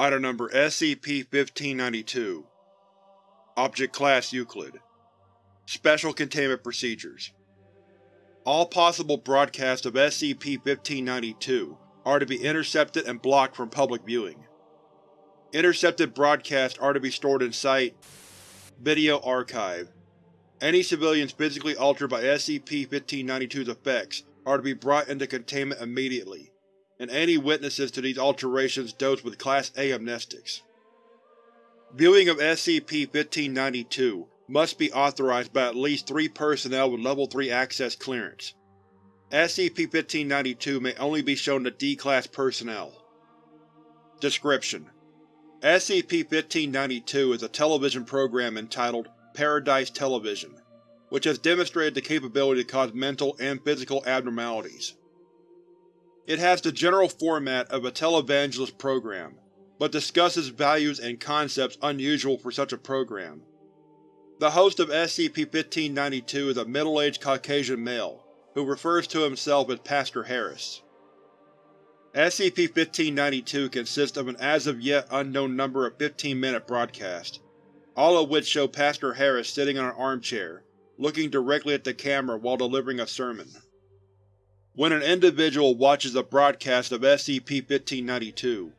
Item Number SCP-1592 Object Class Euclid Special Containment Procedures All possible broadcasts of SCP-1592 are to be intercepted and blocked from public viewing. Intercepted broadcasts are to be stored in Site Video Archive. Any civilians physically altered by SCP-1592's effects are to be brought into containment immediately, and any witnesses to these alterations dosed with Class A amnestics. Viewing of SCP-1592 must be authorized by at least three personnel with Level 3 access clearance. SCP-1592 may only be shown to D-Class personnel. Description: SCP-1592 is a television program entitled Paradise Television, which has demonstrated the capability to cause mental and physical abnormalities. It has the general format of a televangelist program, but discusses values and concepts unusual for such a program. The host of SCP-1592 is a middle-aged Caucasian male, who refers to himself as Pastor Harris. SCP-1592 consists of an as-of-yet unknown number of 15-minute broadcasts, all of which show Pastor Harris sitting in an armchair, looking directly at the camera while delivering a sermon. When an individual watches a broadcast of SCP-1592,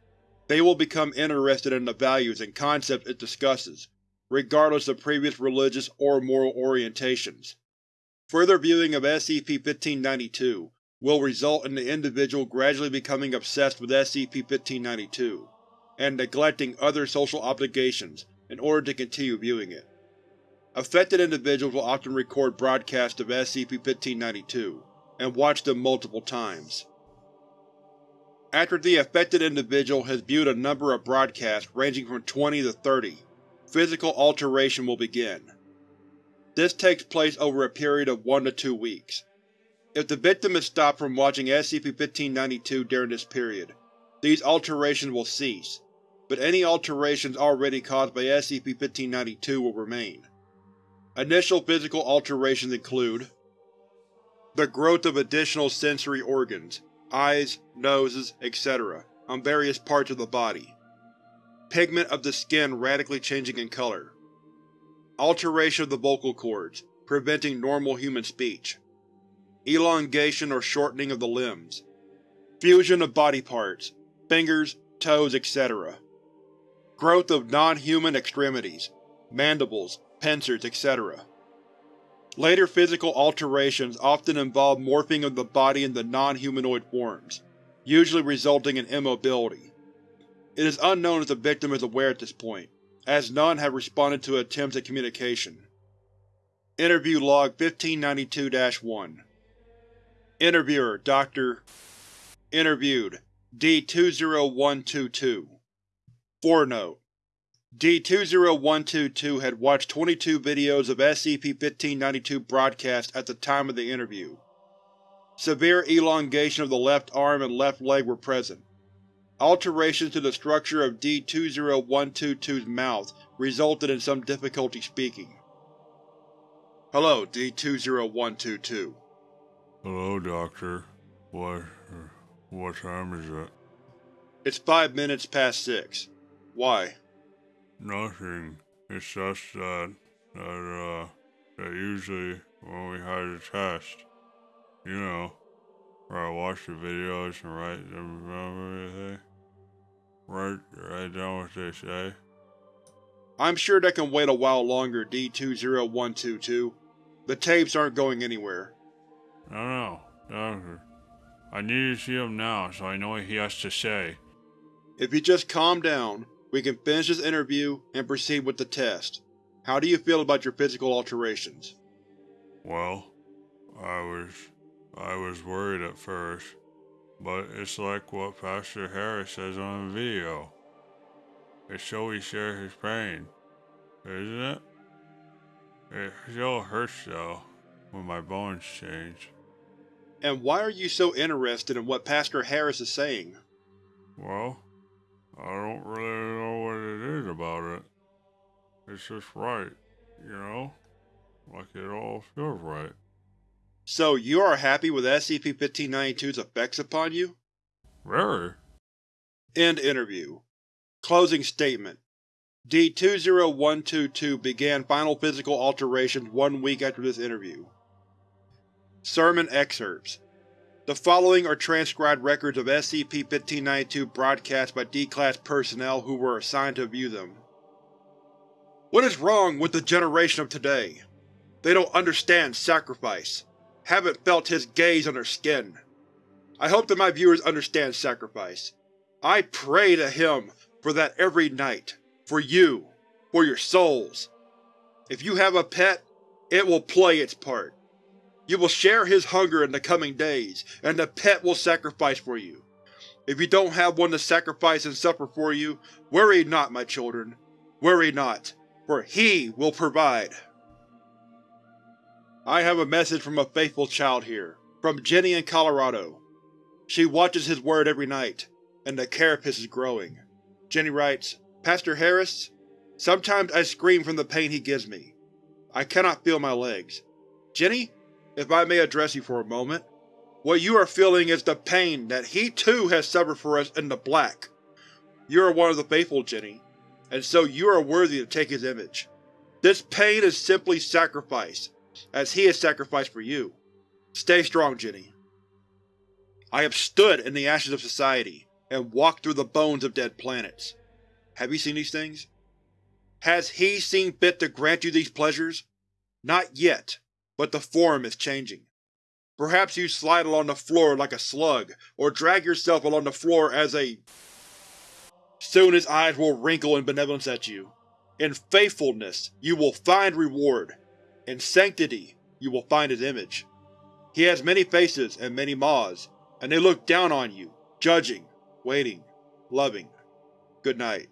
they will become interested in the values and concepts it discusses, regardless of previous religious or moral orientations. Further viewing of SCP-1592 will result in the individual gradually becoming obsessed with SCP-1592, and neglecting other social obligations in order to continue viewing it. Affected individuals will often record broadcasts of SCP-1592, and watch them multiple times. After the affected individual has viewed a number of broadcasts ranging from 20 to 30, physical alteration will begin. This takes place over a period of 1 to 2 weeks. If the victim is stopped from watching SCP-1592 during this period, these alterations will cease, but any alterations already caused by SCP-1592 will remain. Initial physical alterations include the growth of additional sensory organs, eyes, noses, etc., on various parts of the body. Pigment of the skin radically changing in color. Alteration of the vocal cords, preventing normal human speech. Elongation or shortening of the limbs. Fusion of body parts, fingers, toes, etc. Growth of non-human extremities, mandibles, pincers, etc. Later physical alterations often involve morphing of the body into non-humanoid forms, usually resulting in immobility. It is unknown if the victim is aware at this point, as none have responded to attempts at communication. Interview Log 1592-1 Interviewer Dr. Interviewed D-20122 Forenote D-20122 had watched 22 videos of SCP-1592 broadcast at the time of the interview. Severe elongation of the left arm and left leg were present. Alterations to the structure of D-20122's mouth resulted in some difficulty speaking. Hello, D-20122. Hello, Doctor. What… what time is it? It's five minutes past six. Why? Nothing. It's just that, that, uh, that usually when we had a test, you know, where I watch the videos and write them down everything, write, write down what they say. I'm sure they can wait a while longer, D-20122. The tapes aren't going anywhere. No, no, Doctor. I need to see him now so I know what he has to say. If you just calm down, we can finish this interview and proceed with the test. How do you feel about your physical alterations? Well, I was… I was worried at first, but it's like what Pastor Harris says on the video. It shows he shares his pain, isn't it? It still hurts though, when my bones change. And why are you so interested in what Pastor Harris is saying? Well, I don't really know what it is about it. It's just right, you know? Like it all feels right. So you are happy with SCP-1592's effects upon you? Very. End interview. Closing statement D-20122 began final physical alterations one week after this interview. Sermon excerpts The following are transcribed records of SCP-1592 broadcast by D-Class personnel who were assigned to view them. What is wrong with the generation of today? They don't understand sacrifice, haven't felt his gaze on their skin. I hope that my viewers understand sacrifice. I pray to him for that every night. For you. For your souls. If you have a pet, it will play its part. You will share his hunger in the coming days, and the pet will sacrifice for you. If you don't have one to sacrifice and suffer for you, worry not, my children. Worry not for He will provide. I have a message from a faithful child here, from Jenny in Colorado. She watches his word every night, and the carapace is growing. Jenny writes, Pastor Harris, sometimes I scream from the pain he gives me. I cannot feel my legs. Jenny, if I may address you for a moment, what you are feeling is the pain that he too has suffered for us in the black. You are one of the faithful, Jenny, and so you are worthy to take his image. This pain is simply sacrifice, as he has sacrificed for you. Stay strong, Jenny. I have stood in the ashes of society, and walked through the bones of dead planets. Have you seen these things? Has he seen fit to grant you these pleasures? Not yet, but the form is changing. Perhaps you slide along the floor like a slug, or drag yourself along the floor as a Soon his eyes will wrinkle in benevolence at you. In faithfulness you will find reward. In sanctity you will find his image. He has many faces and many maws, and they look down on you, judging, waiting, loving. Good night.